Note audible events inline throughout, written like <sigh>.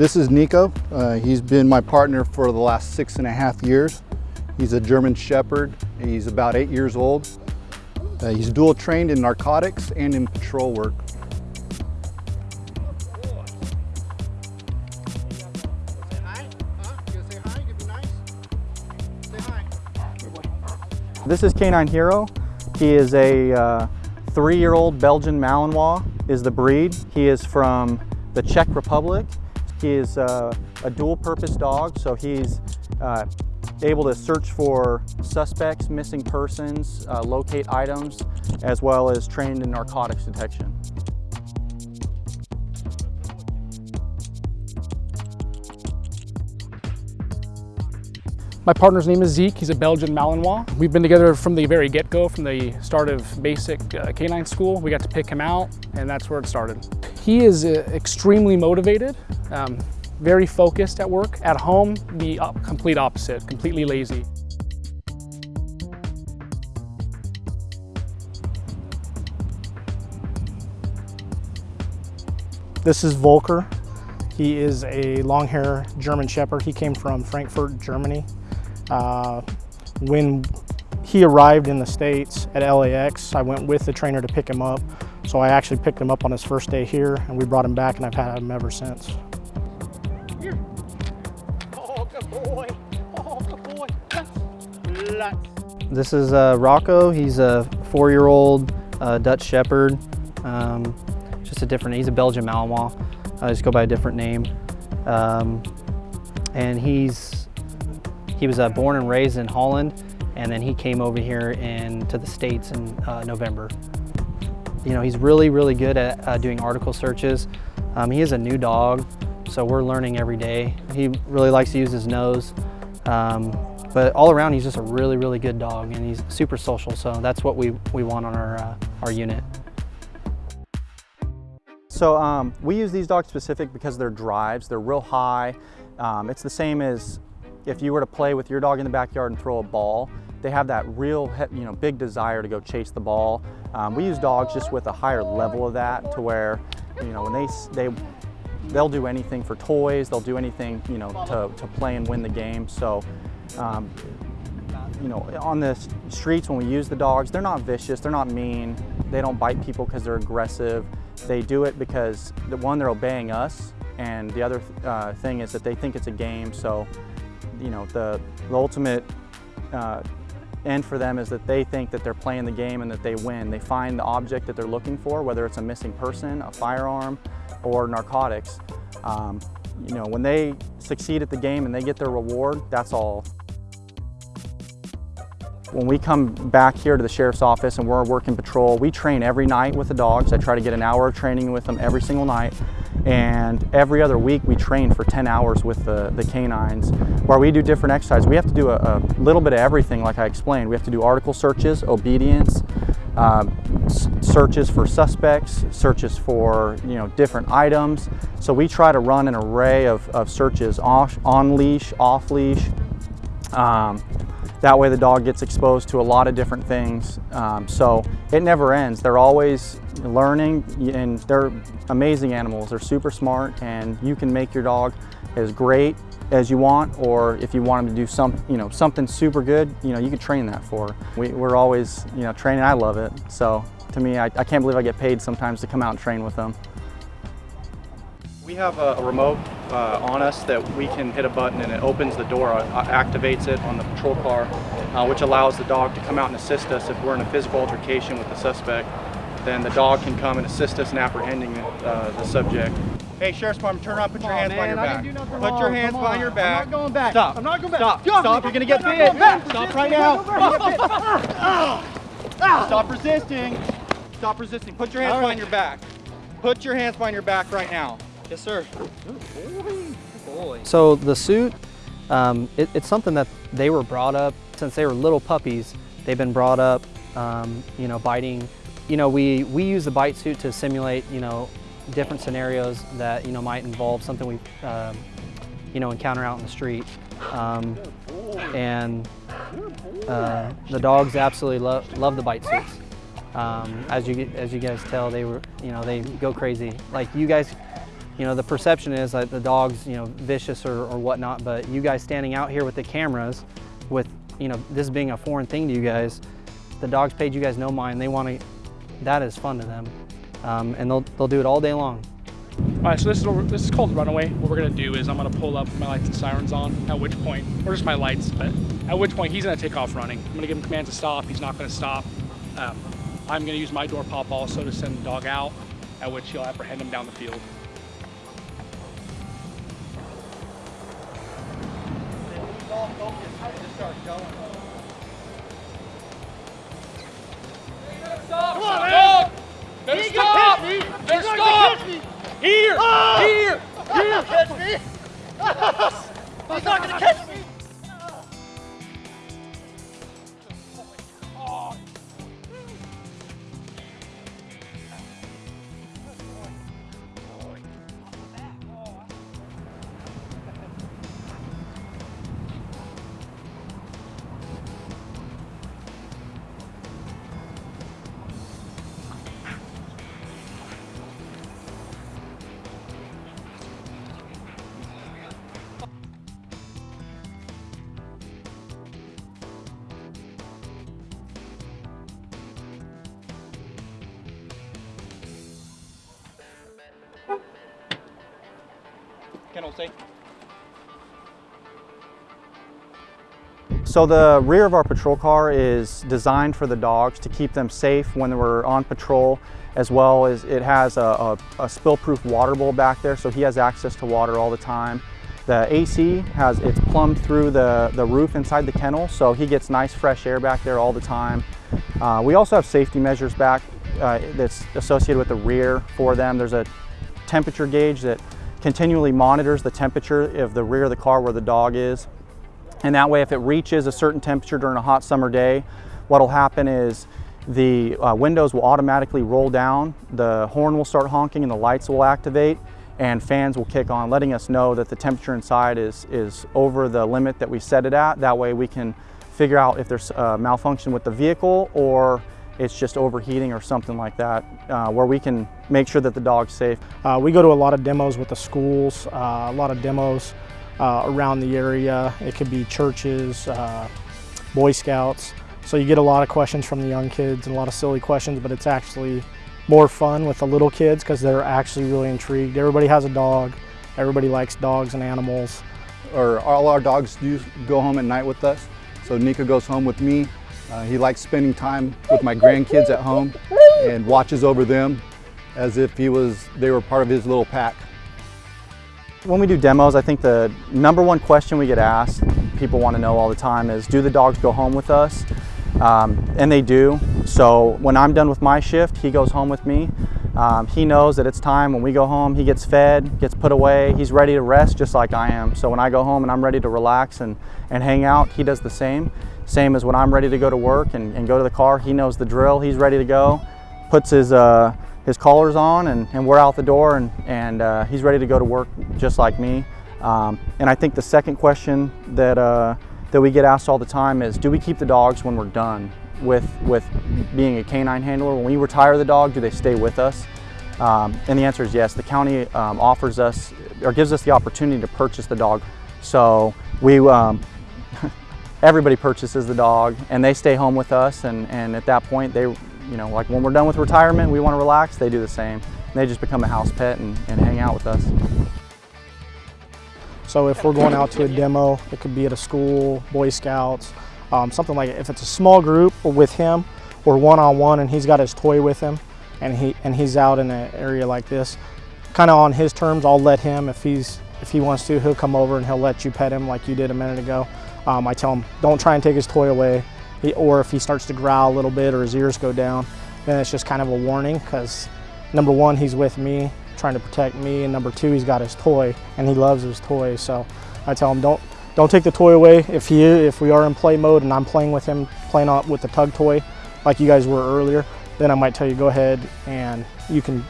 This is Nico. Uh, he's been my partner for the last six and a half years. He's a German Shepherd. He's about eight years old. Uh, he's dual trained in narcotics and in patrol work. This is Canine Hero. He is a uh, three-year-old Belgian Malinois is the breed. He is from the Czech Republic. He is uh, a dual-purpose dog, so he's uh, able to search for suspects, missing persons, uh, locate items, as well as trained in narcotics detection. My partner's name is Zeke. He's a Belgian Malinois. We've been together from the very get-go, from the start of basic uh, canine school. We got to pick him out, and that's where it started. He is uh, extremely motivated, um, very focused at work. At home, the complete opposite, completely lazy. This is Volker. He is a long hair German Shepherd. He came from Frankfurt, Germany. Uh, when he arrived in the States at LAX, I went with the trainer to pick him up. So I actually picked him up on his first day here and we brought him back and I've had him ever since. Here. Oh, good boy. This is uh, Rocco. He's a four-year-old uh, Dutch Shepherd. Um, just a different, he's a Belgian Malinois. I just go by a different name. Um, and he's, he was uh, born and raised in Holland, and then he came over here in, to the States in uh, November. You know, he's really, really good at uh, doing article searches. Um, he is a new dog, so we're learning every day. He really likes to use his nose. Um, but all around, he's just a really, really good dog, and he's super social, so that's what we, we want on our, uh, our unit. So um, we use these dogs specific because they're drives. They're real high. Um, it's the same as if you were to play with your dog in the backyard and throw a ball. They have that real, you know, big desire to go chase the ball. Um, we use dogs just with a higher level of that to where, you know, when they they they'll do anything for toys. They'll do anything, you know, to, to play and win the game. So. Um, you know, on the streets when we use the dogs, they're not vicious, they're not mean, they don't bite people because they're aggressive. They do it because, the one, they're obeying us, and the other uh, thing is that they think it's a game, so, you know, the, the ultimate uh, end for them is that they think that they're playing the game and that they win. They find the object that they're looking for, whether it's a missing person, a firearm, or narcotics. Um, you know, when they succeed at the game and they get their reward, that's all. When we come back here to the Sheriff's Office and we're working patrol, we train every night with the dogs. I try to get an hour of training with them every single night. And every other week we train for 10 hours with the, the canines where we do different exercises. We have to do a, a little bit of everything like I explained. We have to do article searches, obedience, uh, searches for suspects, searches for you know different items. So we try to run an array of, of searches off, on leash, off leash. Um, that way the dog gets exposed to a lot of different things. Um, so it never ends. They're always learning and they're amazing animals. They're super smart and you can make your dog as great as you want or if you want them to do some, you know, something super good, you know, you can train that for. We, are always, you know, training. I love it. So to me, I, I can't believe I get paid sometimes to come out and train with them. We have a, a remote uh, on us that we can hit a button and it opens the door, uh, activates it on the patrol car, uh, which allows the dog to come out and assist us if we're in a physical altercation with the suspect. Then the dog can come and assist us in apprehending uh, the subject. Hey, Sheriff's Department, turn around, put your hands behind your back. Put your hands behind your back. I'm not going back. Stop. I'm not going back. Stop. Stop. Stop. You're going to get bit. Stop right now. <laughs> Stop resisting. Stop resisting. Put your hands behind your back. Put your hands behind your back right now. Yes, sir. So the suit, um, it, it's something that they were brought up since they were little puppies. They've been brought up, um, you know, biting. You know, we, we use the bite suit to simulate, you know, different scenarios that, you know, might involve something we, um, you know, encounter out in the street. Um, and uh, the dogs absolutely love, love the bite suits. Um, as you as you guys tell, they were, you know, they go crazy. Like you guys you know, the perception is that the dog's, you know, vicious or, or whatnot, but you guys standing out here with the cameras, with, you know, this being a foreign thing to you guys, the dogs paid you guys no mind. They want to, that is fun to them. Um, and they'll, they'll do it all day long. All right, so this is this is called runaway. What we're gonna do is I'm gonna pull up my lights and sirens on. At which point, or just my lights, but at which point he's gonna take off running. I'm gonna give him commands to stop. He's not gonna stop. Um, I'm gonna use my door pop also to send the dog out. At which he'll apprehend him down the field. Come on, man. There's He's gonna catch me. There's He's not stop! gonna catch me. Here! Ah! Here! He's not gonna catch me. He's not gonna catch me. Safe. So the rear of our patrol car is designed for the dogs to keep them safe when we're on patrol, as well as it has a, a, a spill-proof water bowl back there, so he has access to water all the time. The AC has it's plumbed through the, the roof inside the kennel, so he gets nice fresh air back there all the time. Uh, we also have safety measures back uh, that's associated with the rear for them. There's a temperature gauge that continually monitors the temperature of the rear of the car where the dog is. And that way, if it reaches a certain temperature during a hot summer day, what'll happen is the uh, windows will automatically roll down, the horn will start honking and the lights will activate and fans will kick on, letting us know that the temperature inside is, is over the limit that we set it at. That way we can figure out if there's a malfunction with the vehicle or it's just overheating or something like that, uh, where we can make sure that the dog's safe. Uh, we go to a lot of demos with the schools, uh, a lot of demos uh, around the area. It could be churches, uh, Boy Scouts. So you get a lot of questions from the young kids and a lot of silly questions, but it's actually more fun with the little kids because they're actually really intrigued. Everybody has a dog. Everybody likes dogs and animals. Or all our dogs do go home at night with us. So Nika goes home with me. Uh, he likes spending time with my grandkids at home and watches over them as if he was they were part of his little pack. When we do demos, I think the number one question we get asked, people want to know all the time is, do the dogs go home with us? Um, and they do. So when I'm done with my shift, he goes home with me. Um, he knows that it's time when we go home, he gets fed, gets put away, he's ready to rest just like I am. So when I go home and I'm ready to relax and, and hang out, he does the same. Same as when I'm ready to go to work and, and go to the car, he knows the drill, he's ready to go, puts his, uh, his collars on and, and we're out the door and, and uh, he's ready to go to work just like me. Um, and I think the second question that, uh, that we get asked all the time is, do we keep the dogs when we're done with, with being a canine handler? When we retire the dog, do they stay with us? Um, and the answer is yes. The county um, offers us or gives us the opportunity to purchase the dog. So we, um, <laughs> everybody purchases the dog and they stay home with us. And, and at that point, they, you know, like when we're done with retirement, we want to relax, they do the same. They just become a house pet and, and hang out with us. So if we're going out to a demo, it could be at a school, Boy Scouts, um, something like if it's a small group with him or one-on-one and he's got his toy with him and he and he's out in an area like this, kind of on his terms, I'll let him. If he's if he wants to, he'll come over and he'll let you pet him like you did a minute ago. Um, I tell him don't try and take his toy away, he, or if he starts to growl a little bit or his ears go down, then it's just kind of a warning because number one, he's with me, trying to protect me, and number two, he's got his toy and he loves his toy. So I tell him don't don't take the toy away. If he if we are in play mode and I'm playing with him, playing on with the tug toy, like you guys were earlier, then I might tell you go ahead and you can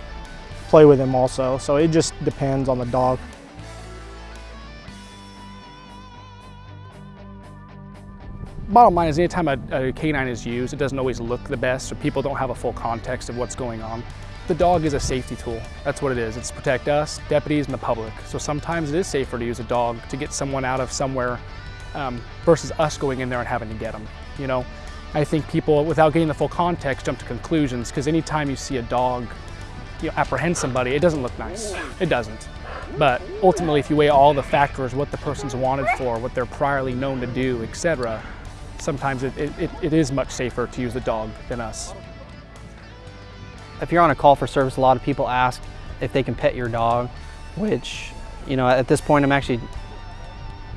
play with him also. So it just depends on the dog. Bottom line is anytime a, a canine is used, it doesn't always look the best, so people don't have a full context of what's going on. The dog is a safety tool. That's what it is. It's to protect us, deputies, and the public. So sometimes it is safer to use a dog to get someone out of somewhere um, versus us going in there and having to get them. You know, I think people, without getting the full context, jump to conclusions because anytime you see a dog you know, apprehend somebody, it doesn't look nice. It doesn't. But ultimately, if you weigh all the factors, what the person's wanted for, what they're priorly known to do, etc., sometimes it, it, it is much safer to use the dog than us. If you're on a call for service, a lot of people ask if they can pet your dog, which, you know, at this point I'm actually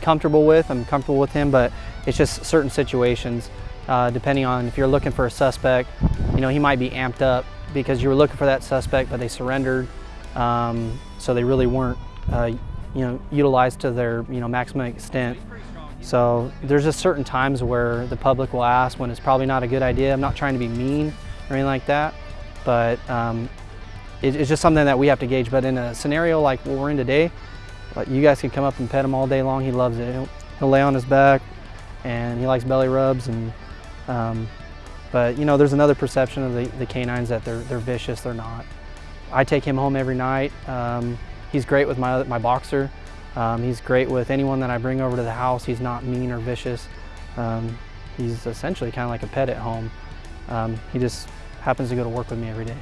comfortable with. I'm comfortable with him, but it's just certain situations, uh, depending on if you're looking for a suspect, you know, he might be amped up because you were looking for that suspect, but they surrendered. Um, so they really weren't, uh, you know, utilized to their, you know, maximum extent. So there's just certain times where the public will ask when it's probably not a good idea. I'm not trying to be mean or anything like that, but um, it, it's just something that we have to gauge. But in a scenario like what we're in today, like you guys can come up and pet him all day long. He loves it. He'll, he'll lay on his back, and he likes belly rubs. And um, but you know, there's another perception of the, the canines that they're they're vicious. They're not. I take him home every night. Um, he's great with my my boxer. Um, he's great with anyone that I bring over to the house. He's not mean or vicious. Um, he's essentially kind of like a pet at home. Um, he just happens to go to work with me every day.